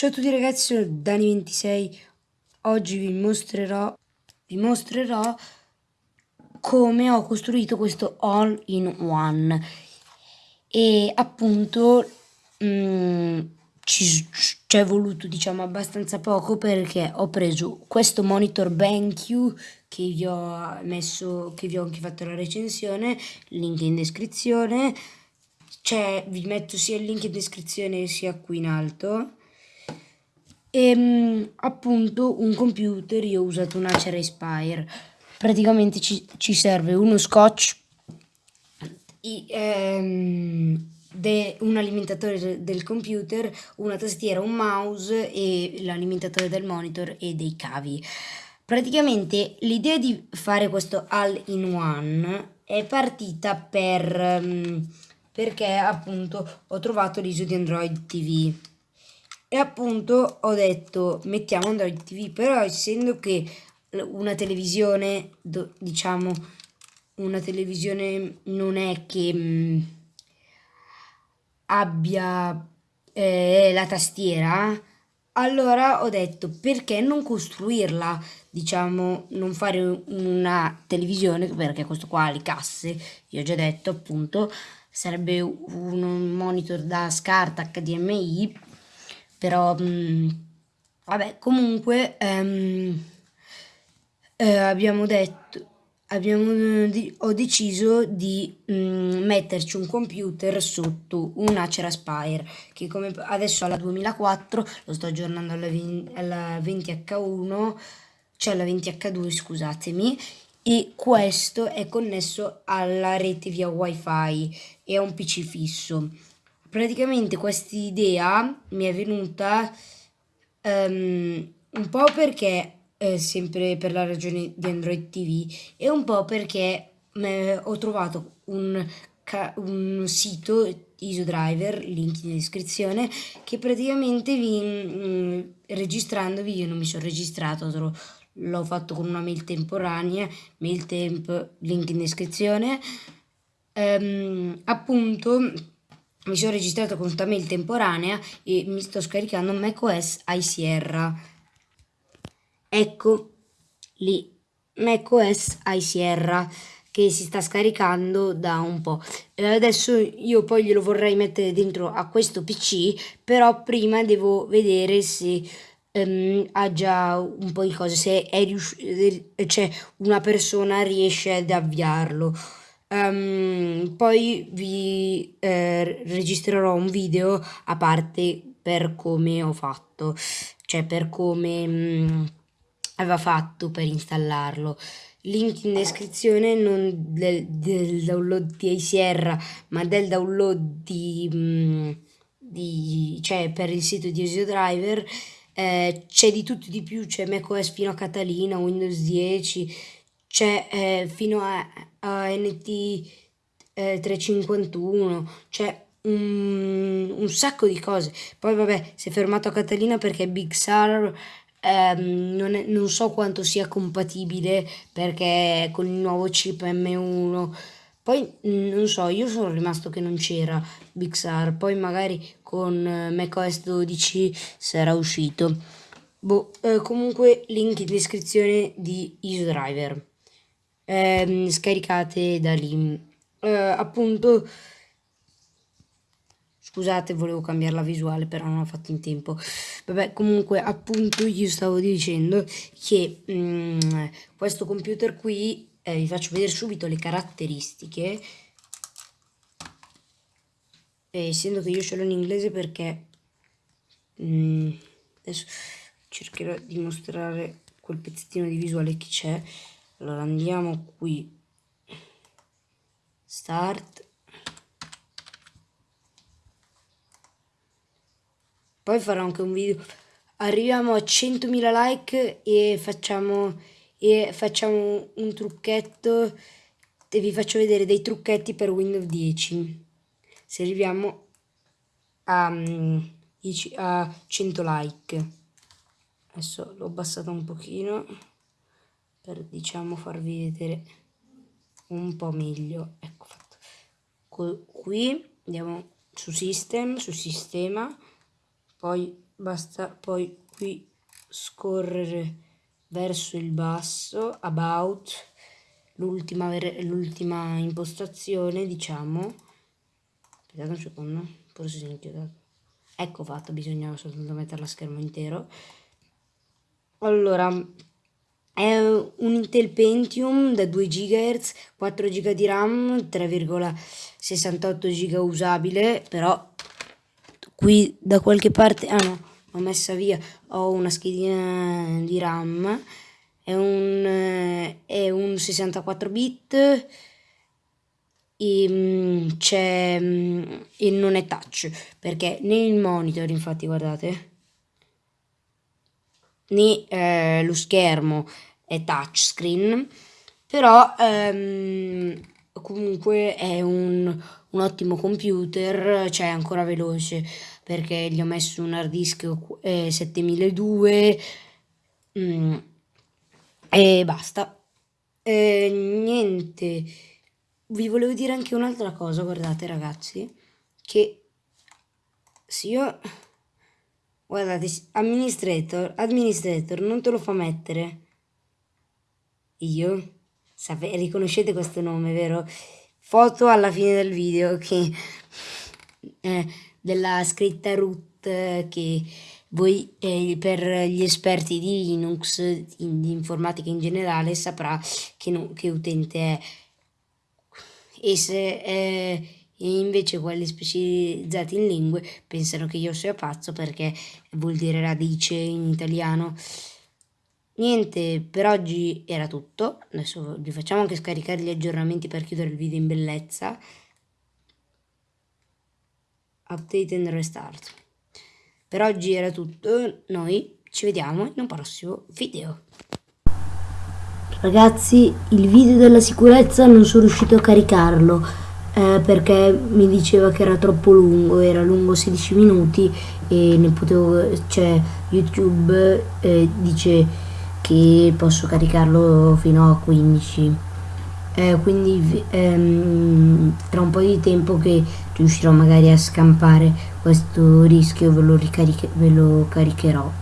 Ciao a tutti ragazzi, sono Dani26. Oggi vi mostrerò, vi mostrerò come ho costruito questo all-in-one. E appunto mh, mm, ci è voluto diciamo abbastanza poco perché ho preso questo monitor BenQ che vi ho messo, che vi ho anche fatto la recensione, link in descrizione. Cioè, vi metto sia il link in descrizione sia qui in alto e ehm, appunto un computer, io ho usato un Acer Aspire, praticamente ci, ci serve uno scotch, i, ehm, de, un alimentatore del computer, una tastiera, un mouse e l'alimentatore del monitor e dei cavi. Praticamente l'idea di fare questo all-in-one è partita per, um, perché appunto ho trovato l'ISO di Android TV e appunto ho detto mettiamo Android TV, però essendo che una televisione, diciamo, una televisione non è che mh, mm, abbia eh, la tastiera, allora ho detto perché non costruirla, diciamo, non fare una televisione, perché questo qua ha le casse, io ho già detto appunto, sarebbe un monitor da scarta HDMI però mh, mm, vabbè comunque ehm, eh, abbiamo detto abbiamo, ho deciso di mh, mm, metterci un computer sotto un Acer Aspire che come adesso alla 2004 lo sto aggiornando alla, 20, alla 20H1 cioè alla 20H2 scusatemi e questo è connesso alla rete via wifi e a un pc fisso praticamente questa idea mi è venuta um, un po' perché eh, sempre per la ragione di Android TV e un po' perché eh, ho trovato un, un sito IsoDriver, link in descrizione, che praticamente vi, mh, mm, registrandovi, io non mi sono registrato, l'ho fatto con una mail temporanea, mail temp, link in descrizione, um, appunto mi sono registrato con questa mail temporanea e mi sto scaricando macOS iSierra. Ecco lì, macOS iSierra che si sta scaricando da un po'. E adesso io poi glielo vorrei mettere dentro a questo PC, però prima devo vedere se um, ha già un po' di cose, se è cioè una persona riesce ad avviarlo. Um, poi vi eh, registrerò un video a parte per come ho fatto, cioè per come mh, mm, aveva fatto per installarlo. Link in descrizione non del, del download di Sierra, ma del download di, mh, mm, di cioè per il sito di Osio Driver. Eh, c'è di tutto di più, c'è macOS fino a Catalina, Windows 10, c'è eh, fino a, a eh, 351, c'è un, un, sacco di cose. Poi vabbè, si è fermato a Catalina perché Big Sur ehm, non, è, non, so quanto sia compatibile perché con il nuovo chip M1. Poi non so, io sono rimasto che non c'era Big Sur, poi magari con eh, macOS 12 sarà uscito. Boh, eh, comunque link in descrizione di IsoDriver ehm, scaricate da lì. Eh, appunto, scusate, volevo cambiare la visuale, però non ho fatto in tempo. Vabbè, comunque, appunto, io stavo dicendo che mm, questo computer qui, eh, vi faccio vedere subito le caratteristiche. E essendo che io ce l'ho in inglese perché mm, adesso cercherò di mostrare quel pezzettino di visuale che c'è allora andiamo qui. Start. Poi farò anche un video. Arriviamo a 100.000 like e facciamo e facciamo un trucchetto. E vi faccio vedere dei trucchetti per Windows 10 se arriviamo a, a 100 like. Adesso l'ho abbassato un pochino per diciamo farvi vedere un po' meglio. Ecco fatto. Qui andiamo su system su sistema. Poi basta poi qui scorrere verso il basso about l'ultima impostazione diciamo. Aspettate un secondo forse si è inchiodato. Ecco fatto bisognava soltanto mettere la schermo intero. Allora è un Intel Pentium da 2 GHz 4 GB di RAM 3,68 GB usabile però qui da qualche parte ah no l'ho messa via ho una schedina di RAM è un, è un 64 bit e c'è mm, e non è touch perché nel monitor infatti guardate né eh, lo schermo è touchscreen però ehm, comunque è un, un ottimo computer cioè ancora veloce perché gli ho messo un hard disk eh, 7002 mm, e basta. Eh, niente vi volevo dire anche un'altra cosa guardate ragazzi che se io guardate administrator administrator non te lo fa mettere io Sape riconoscete questo nome vero foto alla fine del video che eh, della scritta root che voi eh, per gli esperti di Linux, in, di informatica in generale, saprà che, no, che utente è. E se eh, invece quelli specializzati in lingue pensano che io sia pazzo perché vuol dire radice in italiano. Niente, per oggi era tutto. Adesso vi facciamo anche scaricare gli aggiornamenti per chiudere il video in bellezza update and restart. Per oggi era tutto, noi ci vediamo in un prossimo video. Ragazzi, il video della sicurezza non sono riuscito a caricarlo eh, perché mi diceva che era troppo lungo, era lungo 16 minuti e ne potevo, cioè YouTube eh, dice che posso caricarlo fino a 15 eh, quindi ehm, tra un po' di tempo che riuscirò magari a scampare questo rischio ve lo, ve lo caricherò